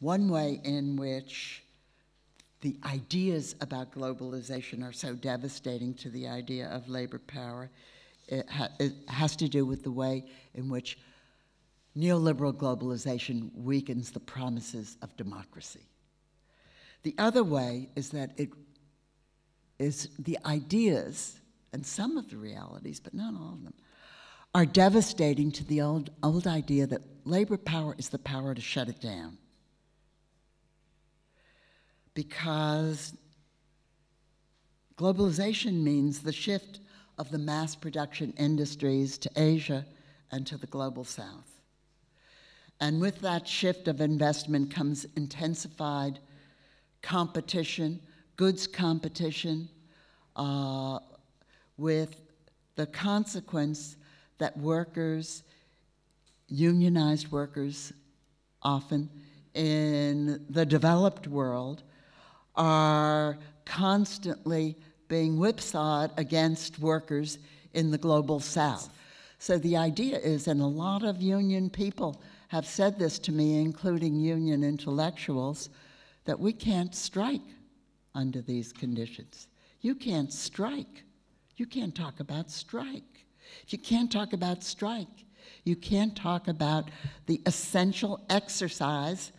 one way in which the ideas about globalization are so devastating to the idea of labor power. It, ha it, has to do with the way in which neoliberal globalization weakens the promises of democracy. The other way is that it is the ideas and some of the realities, but not all of them, are devastating to the old, old idea that labor power is the power to shut it down because globalization means the shift of the mass production industries to Asia and to the global south. And with that shift of investment comes intensified competition, goods competition, uh, with the consequence that workers, unionized workers often in the developed world, are constantly being whipsawed against workers in the global south. So the idea is, and a lot of union people have said this to me, including union intellectuals, that we can't strike under these conditions. You can't strike. You can't talk about strike. If you can't talk about strike, you can't talk about the essential exercise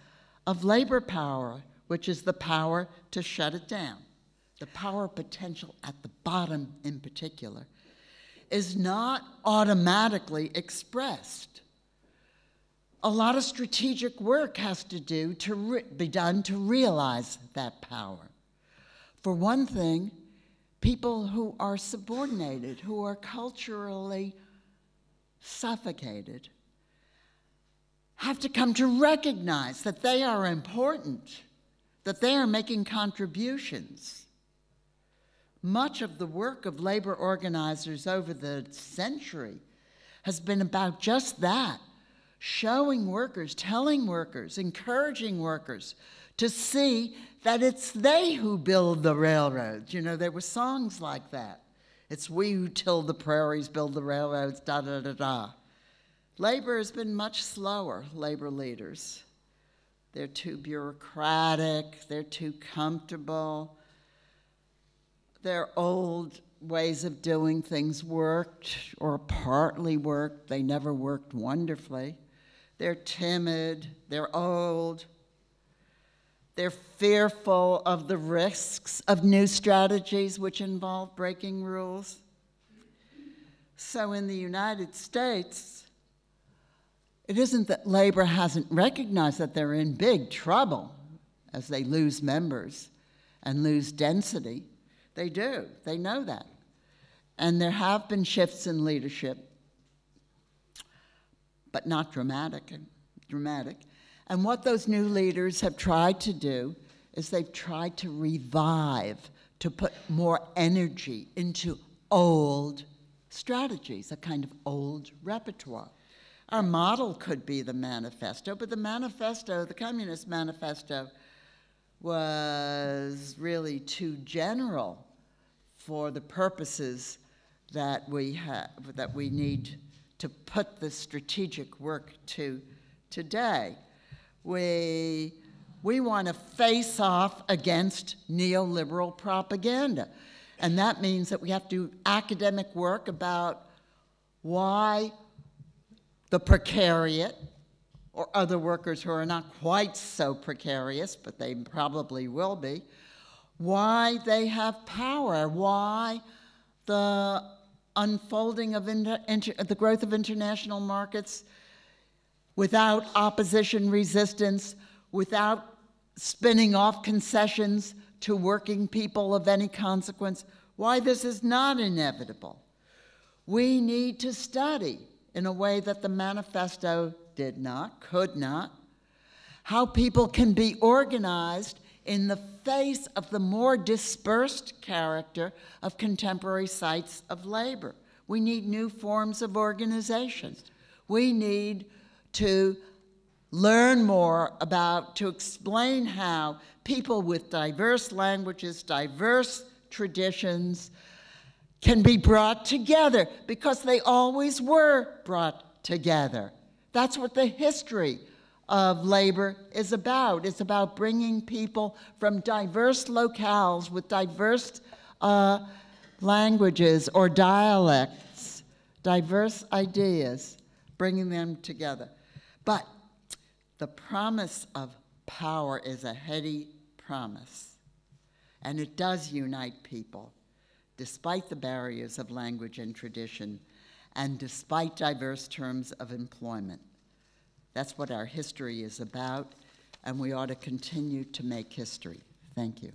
of labor power which is the power to shut it down. The power potential at the bottom in particular is not automatically expressed. A lot of strategic work has to do to be done to realize that power. For one thing, people who are subordinated, who are culturally suffocated, have to come to recognize that they are important that they are making contributions. Much of the work of labor organizers over the century has been about just that, showing workers, telling workers, encouraging workers to see that it's they who build the railroads. You know, there were songs like that. It's we who till the prairies, build the railroads, da da da da. Labor has been much slower, labor leaders. They're too bureaucratic, they're too comfortable. Their old ways of doing things worked or partly worked. They never worked wonderfully. They're timid, they're old. They're fearful of the risks of new strategies which involve breaking rules. So in the United States, it isn't that labor hasn't recognized that they're in big trouble as they lose members and lose density. They do, they know that. And there have been shifts in leadership, but not dramatic, dramatic. And what those new leaders have tried to do is they've tried to revive, to put more energy into old strategies, a kind of old repertoire. Our model could be the manifesto, but the manifesto, the Communist Manifesto, was really too general for the purposes that we have, that we need to put the strategic work to today. We, we want to face off against neoliberal propaganda. And that means that we have to do academic work about why the precariat, or other workers who are not quite so precarious, but they probably will be, why they have power, why the unfolding of the growth of international markets without opposition resistance, without spinning off concessions to working people of any consequence, why this is not inevitable. We need to study in a way that the manifesto did not, could not, how people can be organized in the face of the more dispersed character of contemporary sites of labor. We need new forms of organization. We need to learn more about, to explain how people with diverse languages, diverse traditions, can be brought together because they always were brought together. That's what the history of labor is about. It's about bringing people from diverse locales with diverse uh, languages or dialects, diverse ideas, bringing them together. But the promise of power is a heady promise, and it does unite people, despite the barriers of language and tradition, and despite diverse terms of employment. That's what our history is about, and we ought to continue to make history. Thank you.